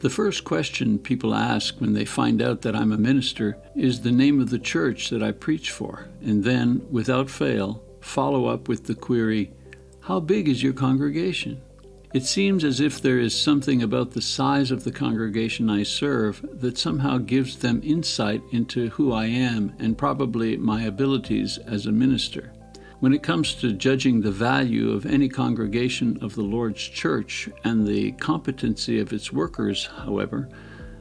The first question people ask when they find out that I'm a minister is the name of the church that I preach for, and then, without fail, follow up with the query, How big is your congregation? It seems as if there is something about the size of the congregation I serve that somehow gives them insight into who I am and probably my abilities as a minister. When it comes to judging the value of any congregation of the Lord's church and the competency of its workers, however,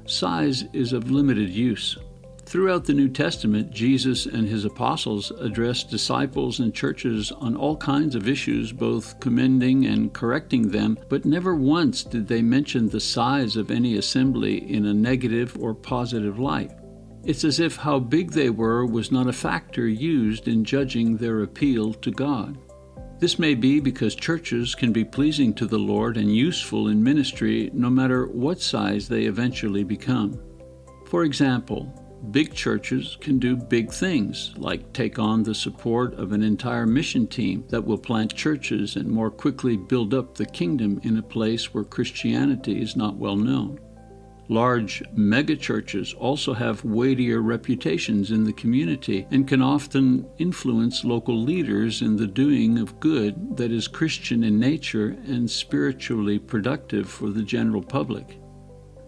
size is of limited use. Throughout the New Testament, Jesus and his apostles addressed disciples and churches on all kinds of issues, both commending and correcting them, but never once did they mention the size of any assembly in a negative or positive light. It's as if how big they were was not a factor used in judging their appeal to God. This may be because churches can be pleasing to the Lord and useful in ministry no matter what size they eventually become. For example, Big churches can do big things, like take on the support of an entire mission team that will plant churches and more quickly build up the kingdom in a place where Christianity is not well known. Large megachurches also have weightier reputations in the community and can often influence local leaders in the doing of good that is Christian in nature and spiritually productive for the general public.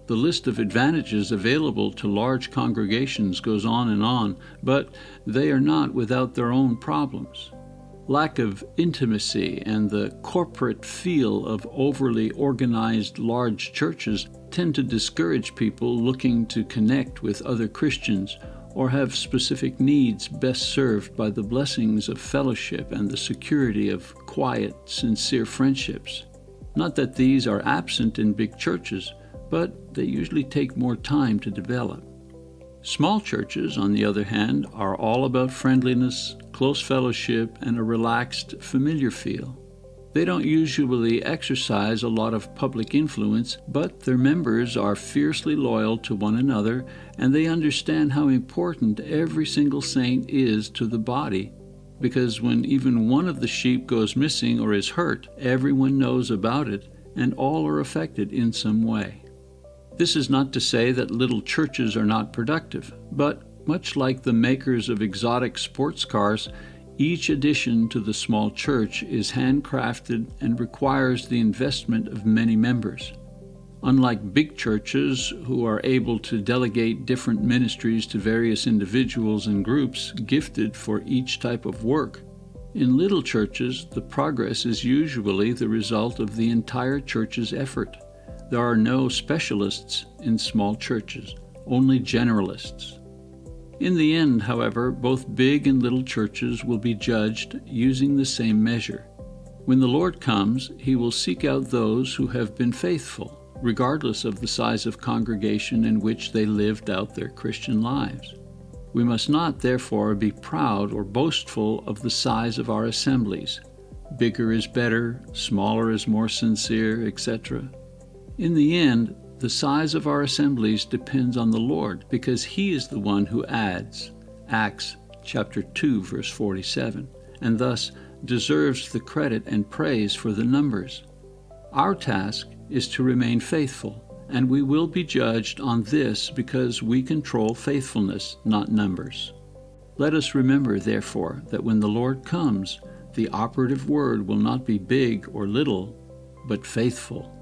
The list of advantages available to large congregations goes on and on, but they are not without their own problems. Lack of intimacy and the corporate feel of overly organized large churches tend to discourage people looking to connect with other Christians or have specific needs best served by the blessings of fellowship and the security of quiet, sincere friendships. Not that these are absent in big churches, but they usually take more time to develop. Small churches, on the other hand, are all about friendliness, close fellowship, and a relaxed, familiar feel. They don't usually exercise a lot of public influence, but their members are fiercely loyal to one another and they understand how important every single saint is to the body. Because when even one of the sheep goes missing or is hurt, everyone knows about it and all are affected in some way. This is not to say that little churches are not productive, but much like the makers of exotic sports cars, each addition to the small church is handcrafted and requires the investment of many members. Unlike big churches, who are able to delegate different ministries to various individuals and groups gifted for each type of work, in little churches, the progress is usually the result of the entire church's effort. There are no specialists in small churches, only generalists. In the end, however, both big and little churches will be judged using the same measure. When the Lord comes, he will seek out those who have been faithful, regardless of the size of congregation in which they lived out their Christian lives. We must not, therefore, be proud or boastful of the size of our assemblies. Bigger is better, smaller is more sincere, etc. In the end, the size of our assemblies depends on the Lord because he is the one who adds. Acts chapter 2 verse 47 and thus deserves the credit and praise for the numbers. Our task is to remain faithful, and we will be judged on this because we control faithfulness, not numbers. Let us remember, therefore, that when the Lord comes, the operative word will not be big or little, but faithful.